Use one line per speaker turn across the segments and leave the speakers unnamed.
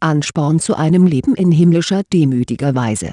Ansporn zu einem Leben in himmlischer demütiger Weise.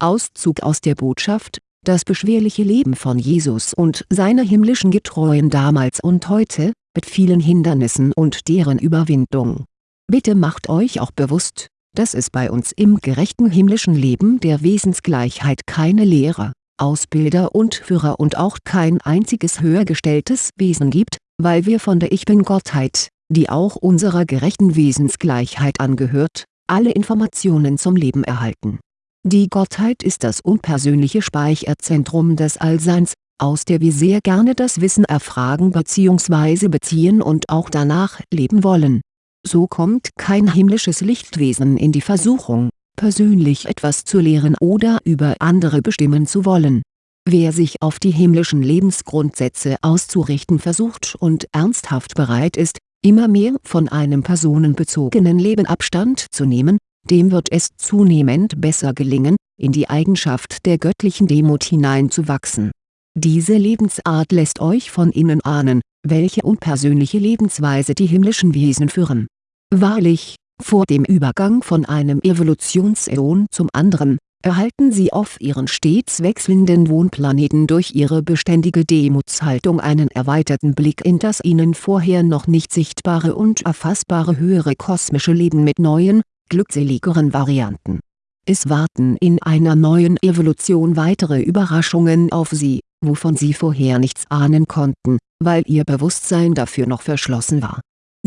Auszug aus der Botschaft, das beschwerliche Leben von Jesus und seiner himmlischen Getreuen damals und heute, mit vielen Hindernissen und deren Überwindung. Bitte macht euch auch bewusst, dass es bei uns im gerechten himmlischen Leben der Wesensgleichheit keine Lehrer, Ausbilder und Führer und auch kein einziges höhergestelltes Wesen gibt, weil wir von der Ich-Bin-Gottheit, die auch unserer gerechten Wesensgleichheit angehört, alle Informationen zum Leben erhalten. Die Gottheit ist das unpersönliche Speicherzentrum des Allseins, aus der wir sehr gerne das Wissen erfragen bzw. beziehen und auch danach leben wollen. So kommt kein himmlisches Lichtwesen in die Versuchung, persönlich etwas zu lehren oder über andere bestimmen zu wollen. Wer sich auf die himmlischen Lebensgrundsätze auszurichten versucht und ernsthaft bereit ist, immer mehr von einem personenbezogenen Leben Abstand zu nehmen, dem wird es zunehmend besser gelingen, in die Eigenschaft der göttlichen Demut hineinzuwachsen. Diese Lebensart lässt euch von innen ahnen, welche unpersönliche Lebensweise die himmlischen Wesen führen. Wahrlich, vor dem Übergang von einem Evolutionsäon zum anderen, erhalten sie auf ihren stets wechselnden Wohnplaneten durch ihre beständige Demutshaltung einen erweiterten Blick in das ihnen vorher noch nicht sichtbare und erfassbare höhere kosmische Leben mit neuen, glückseligeren Varianten. Es warten in einer neuen Evolution weitere Überraschungen auf sie, wovon sie vorher nichts ahnen konnten, weil ihr Bewusstsein dafür noch verschlossen war.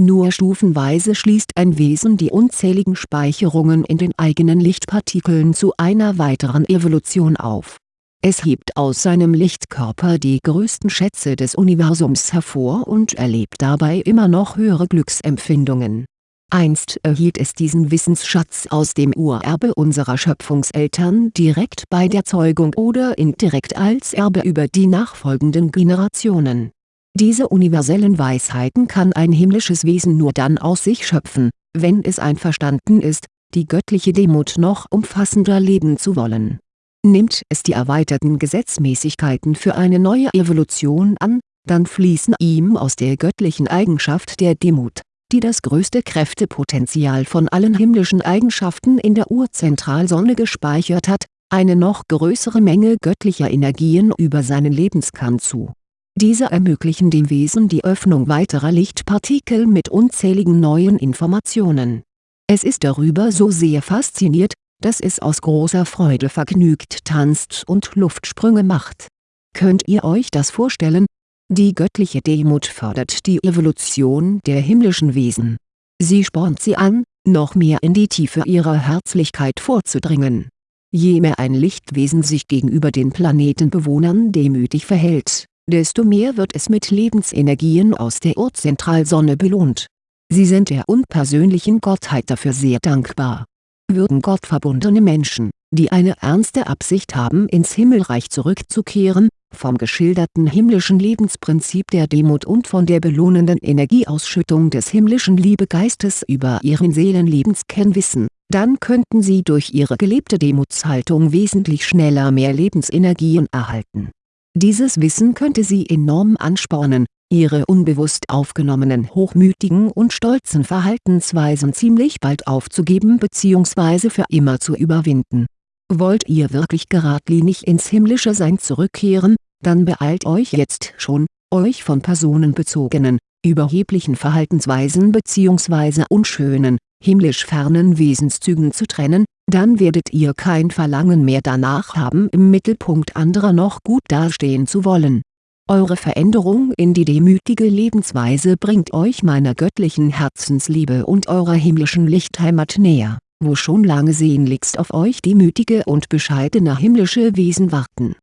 Nur stufenweise schließt ein Wesen die unzähligen Speicherungen in den eigenen Lichtpartikeln zu einer weiteren Evolution auf. Es hebt aus seinem Lichtkörper die größten Schätze des Universums hervor und erlebt dabei immer noch höhere Glücksempfindungen Einst erhielt es diesen Wissensschatz aus dem Urerbe unserer Schöpfungseltern direkt bei der Zeugung oder indirekt als Erbe über die nachfolgenden Generationen. Diese universellen Weisheiten kann ein himmlisches Wesen nur dann aus sich schöpfen, wenn es einverstanden ist, die göttliche Demut noch umfassender leben zu wollen. Nimmt es die erweiterten Gesetzmäßigkeiten für eine neue Evolution an, dann fließen ihm aus der göttlichen Eigenschaft der Demut die das größte Kräftepotenzial von allen himmlischen Eigenschaften in der Urzentralsonne gespeichert hat, eine noch größere Menge göttlicher Energien über seinen Lebenskern zu. Diese ermöglichen dem Wesen die Öffnung weiterer Lichtpartikel mit unzähligen neuen Informationen. Es ist darüber so sehr fasziniert, dass es aus großer Freude vergnügt tanzt und Luftsprünge macht. Könnt ihr euch das vorstellen, die göttliche Demut fördert die Evolution der himmlischen Wesen. Sie spornt sie an, noch mehr in die Tiefe ihrer Herzlichkeit vorzudringen. Je mehr ein Lichtwesen sich gegenüber den Planetenbewohnern demütig verhält, desto mehr wird es mit Lebensenergien aus der Urzentralsonne belohnt. Sie sind der unpersönlichen Gottheit dafür sehr dankbar. Würden gottverbundene Menschen, die eine ernste Absicht haben ins Himmelreich zurückzukehren, vom geschilderten himmlischen Lebensprinzip der Demut und von der belohnenden Energieausschüttung des himmlischen Liebegeistes über ihren Seelenlebenskern wissen, dann könnten sie durch ihre gelebte Demutshaltung wesentlich schneller mehr Lebensenergien erhalten. Dieses Wissen könnte sie enorm anspornen, ihre unbewusst aufgenommenen hochmütigen und stolzen Verhaltensweisen ziemlich bald aufzugeben bzw. für immer zu überwinden Wollt ihr wirklich geradlinig ins himmlische Sein zurückkehren, dann beeilt euch jetzt schon, euch von personenbezogenen, überheblichen Verhaltensweisen bzw. unschönen, himmlisch fernen Wesenszügen zu trennen, dann werdet ihr kein Verlangen mehr danach haben im Mittelpunkt anderer noch gut dastehen zu wollen. Eure Veränderung in die demütige Lebensweise bringt euch meiner göttlichen Herzensliebe und eurer himmlischen Lichtheimat näher wo schon lange sehnlichst auf euch demütige und bescheidene himmlische Wesen warten